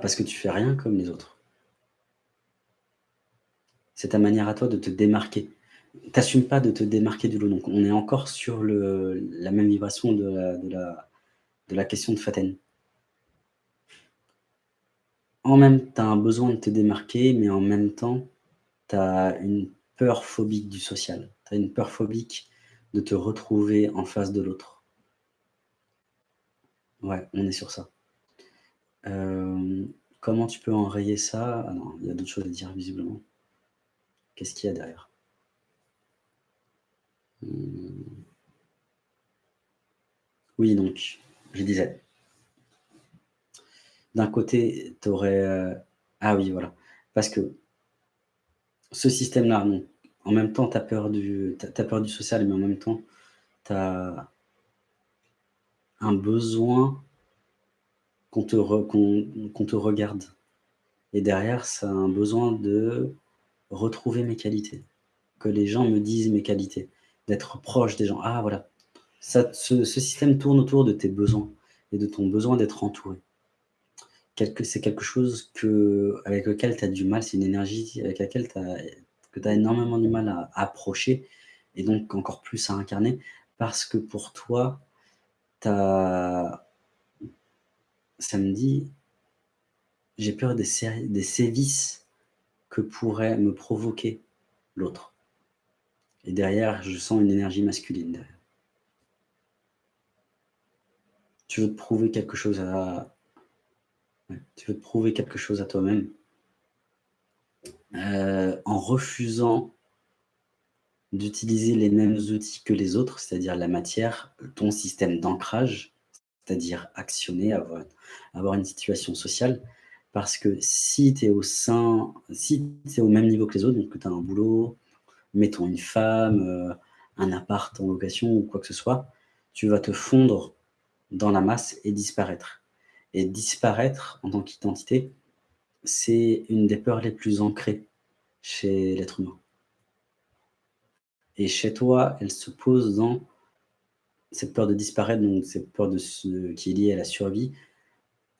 Parce que tu fais rien comme les autres. C'est ta manière à toi de te démarquer. Tu pas de te démarquer du lot, donc on est encore sur la même vibration de la question de Faten. En même tu as un besoin de te démarquer, mais en même temps, tu as une peur phobique du social. Tu as une peur phobique de te retrouver en face de l'autre. Ouais, on est sur ça. Euh, comment tu peux enrayer ça? Ah non, il y a d'autres choses à dire visiblement. Qu'est-ce qu'il y a derrière? Mmh. Oui, donc, je disais. D'un côté, tu aurais, euh, ah oui, voilà. Parce que ce système-là. En même temps, tu as peur du tu peur du social, mais en même temps, tu as un besoin qu'on te regarde et derrière, ça a un besoin de retrouver mes qualités, que les gens me disent mes qualités, d'être proche des gens. Ah voilà, ça ce système tourne autour de tes besoins et de ton besoin d'être entouré. Quelque c'est quelque chose que avec lequel tu as du mal, c'est une énergie avec laquelle tu as énormément du mal à approcher et donc encore plus à incarner parce que pour toi, tu as ça me dit: «J'ai peur des sévices que pourrait me provoquer l'autre» et derrière, je sens une énergie masculine. Tu veux te prouver quelque chose à toi-même, heu, en refusant d'utiliser les mêmes outils que les autres, c'est-à-dire la matière, ton système d'ancrage, c'est-à-dire actionner, avoir avoir une situation sociale. Parce que si tu es au sein si tu au même niveau que les autres, donc que tu as un boulot, mettons une femme, heu, un appart en location ou quoi que ce soit, tu vas te fondre dans la masse et disparaître. Et disparaître en tant qu'identité, c'est une des peurs les plus ancrées chez l'être humain. Et chez toi, elle se pose dans cette peur de disparaître, donc cette peur de ce qui est liée à la survie,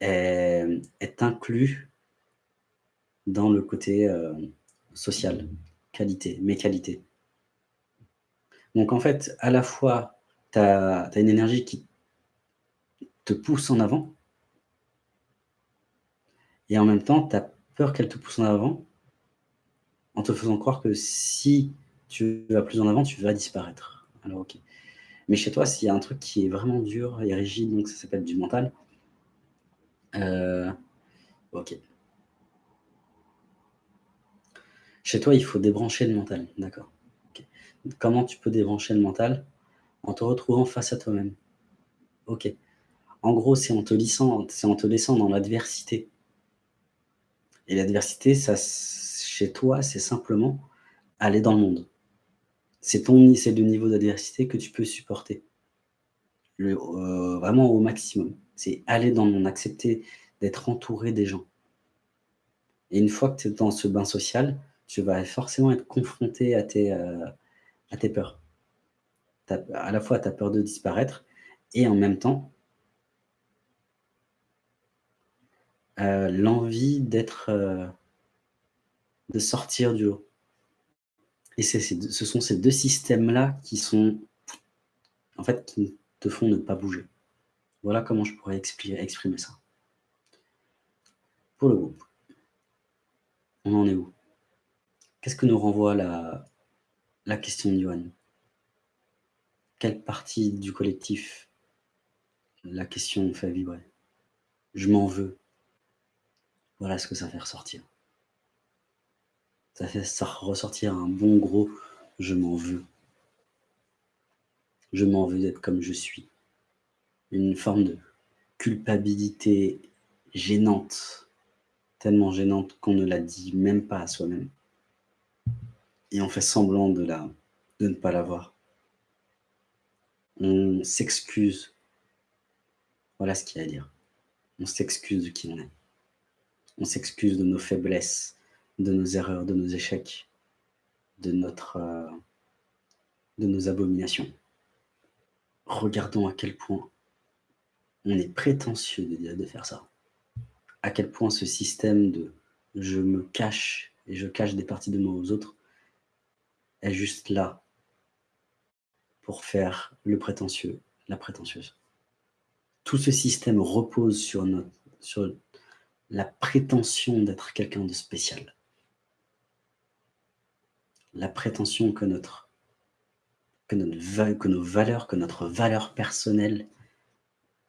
est est inclus dans le côté, heu, social, qualité, mes qualités. Donc en fait, à la fois, tu as une énergie qui te pousse en avant et en même temps, tu as peur qu'elle te pousse en avant, en te faisant croire que si tu vas plus en avant, tu vas disparaître. Alors OK. Mais chez toi, s'il y a un truc qui est vraiment dur et rigide, donc ça s'appelle du mental. Heu, OK. Chez toi, il faut débrancher le mental, d'accord. Comment tu peux débrancher le mental? En te retrouvant face à toi-même. OK. En gros, c'est en te laissant en te laissant dans l'adversité. Et l'adversité, chez toi, c'est simplement aller dans le monde. C'est ton le niveau d'adversité que tu peux supporter. Heu, vraiment au maximum. C'est aller dans monde, accepter d'être entouré des gens. Et une fois que tu es dans ce bain social, tu vas forcément être confronté à tes, heu, à tes peurs. À la fois, tu as peur de disparaître et en même temps heu, l'envie d'être, de sortir du lot. Et ce sont ces 2 systèmes-là qui sont en fait, qui te font ne pas bouger. Voilà comment je pourrais exprimer ça. Pour le groupe. On en est où? Qu'est-ce que nous renvoie la la question de Yoann? Quelle partie du collectif la question fait vibrer? Je m'en veux. Voilà ce que ça fait ressortir. Ça fait ressortir un bon gros «je m'en veux». Je m'en veux d'être comme je suis. Une forme de culpabilité gênante, tellement gênante qu'on ne la dit même pas à soi-même. Et on fait semblant de la de ne pas l'avoir. On s'excuse. Voilà ce qu'il y a à dire. On s'excuse de qui on est. On s'excuse de nos faiblesses, de nos erreurs, de nos échecs, heu, de nos abominations. Regardons à quel point on est prétentieux de faire ça. à quel point ce système de « je me cache et je cache des parties de moi aux autres » est juste là pour faire le prétentieux, la prétentieuse. Tout ce système repose sur la prétention d'être quelqu'un de spécial. La prétention que, notre, que, notre, que nos valeurs, que notre valeur personnelle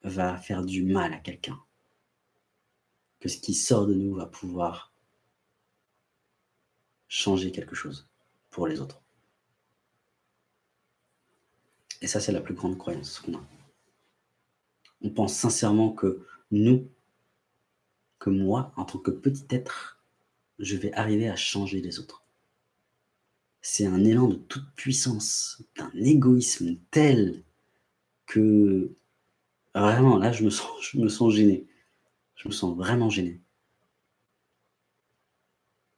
va faire du mal à quelqu'un. Que ce qui sort de nous va pouvoir changer quelque chose pour les autres. Et ça, c'est la plus grande croyance qu'on a. On pense sincèrement que nous, que moi, en tant que petit être, je vais arriver à changer les autres. C'est un élan de toute puissance, d'un égoïsme tel que vraiment, là, je me sens, je gêné. Je me sens vraiment gêné.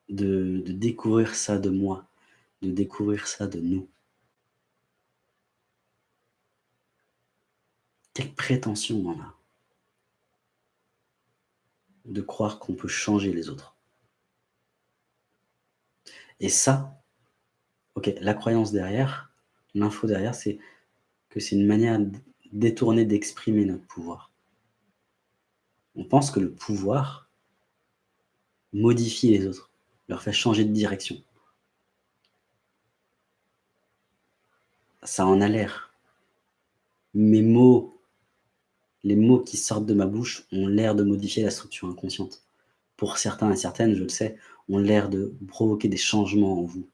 De, de découvrir ça de moi, de découvrir ça de nous. Quelle prétention on a de croire qu'on peut changer les autres. Et ça, ok, la croyance derrière, l'info derrière, c'est que c'est une manière détournée d'exprimer notre pouvoir. On pense que le pouvoir modifie les autres, leur fait changer de direction. Ça en a l'air. Mes mots les mots qui sortent de ma bouche ont l'air de modifier la structure inconsciente. Pour certains et certaines, je le sais, ont l'air de provoquer des changements en vous.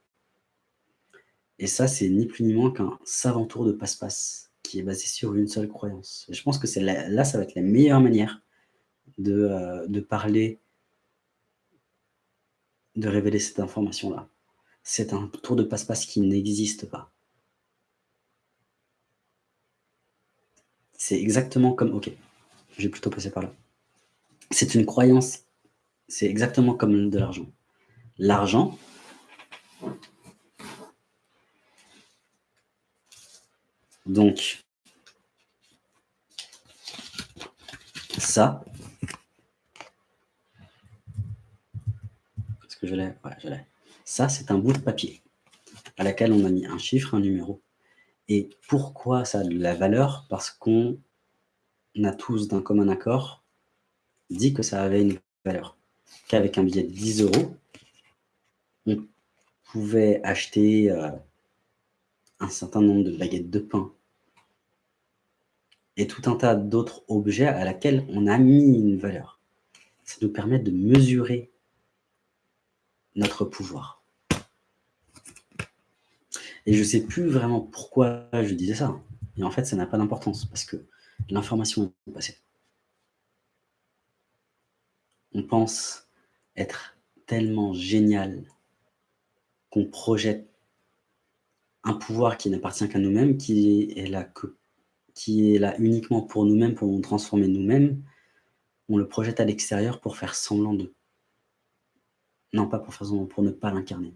Et ça, c'est ni plus ni moins qu'un savant tour de passe-passe qui est basé sur une seule croyance. Et je pense que c'est là, ça va être la meilleure manière de, euh, de parler, de révéler cette information-là. C'est un tour de passe-passe qui n'existe pas. C'est exactement comme... Ok, j'ai plutôt passé par là. C'est une croyance, c'est exactement comme de l'argent. L'argent, donc, ça, est-ce que je l'ai? Ouais, je l'ai. Ça, c'est un bout de papier à laquelle on a mis un chiffre, un numéro, et pourquoi ça a de la valeur? Parce qu'on a tous d'un commun accord dit que ça avait une valeur. Qu'avec un billet de 10 euros, on pouvait acheter euh, un certain nombre de baguettes de pain et tout un tas d'autres objets à laquelle on a mis une valeur. Ça nous permet de mesurer notre pouvoir. Et je ne sais plus vraiment pourquoi je disais ça. Et en fait, ça n'a pas d'importance parce que l'information est passée. On pense être tellement génial qu'on projette un pouvoir qui n'appartient qu'à nous-mêmes, qui est là que qui est là uniquement pour nous-mêmes, pour nous transformer nous-mêmes, on le projette à l'extérieur pour faire semblant d'eux. Non, pas pour faire semblant, pour ne pas l'incarner.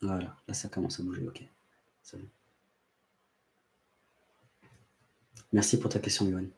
Voilà, là ça commence à bouger, ok. Merci pour ta question, Yoann.